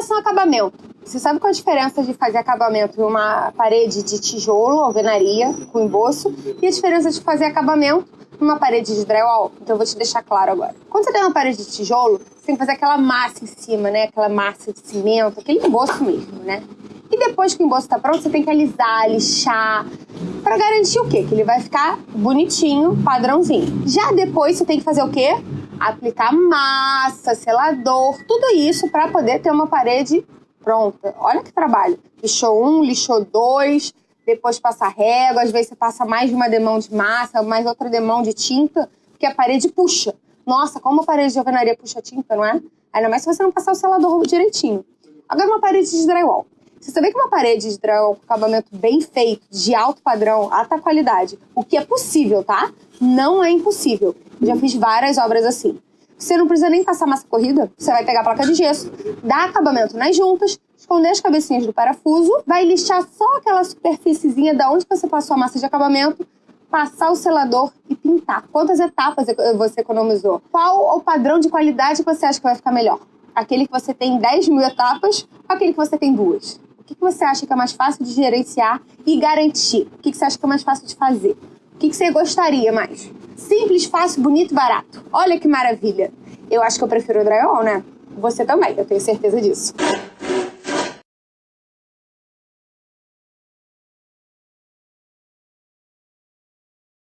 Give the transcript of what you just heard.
relação ao acabamento, você sabe qual a diferença de fazer acabamento em uma parede de tijolo, alvenaria, com emboço, e a diferença de fazer acabamento numa parede de drywall? Então eu vou te deixar claro agora. Quando você tem uma parede de tijolo, você tem que fazer aquela massa em cima, né? Aquela massa de cimento, aquele emboço mesmo, né? E depois que o emboço tá pronto, você tem que alisar, lixar, para garantir o quê? Que ele vai ficar bonitinho, padrãozinho. Já depois você tem que fazer o quê? Aplicar massa, selador, tudo isso para poder ter uma parede pronta. Olha que trabalho. Lixou um, lixou dois, depois passa régua, às vezes você passa mais uma demão de massa, mais outra demão de tinta, porque a parede puxa. Nossa, como a parede de alvenaria puxa tinta, não é? Ainda mais se você não passar o selador direitinho. Agora uma parede de drywall. Você sabia que uma parede de drywall com acabamento bem feito, de alto padrão, alta qualidade, o que é possível, tá? Não é impossível. Já fiz várias obras assim. Você não precisa nem passar massa corrida. Você vai pegar a placa de gesso, dar acabamento nas juntas, esconder as cabecinhas do parafuso, vai lixar só aquela superfíciezinha da onde você passou a massa de acabamento, passar o selador e pintar. Quantas etapas você economizou? Qual o padrão de qualidade que você acha que vai ficar melhor? Aquele que você tem 10 mil etapas ou aquele que você tem duas? O que você acha que é mais fácil de gerenciar e garantir? O que você acha que é mais fácil de fazer? O que você gostaria mais? Simples, fácil, bonito e barato. Olha que maravilha. Eu acho que eu prefiro o drywall, né? Você também, eu tenho certeza disso.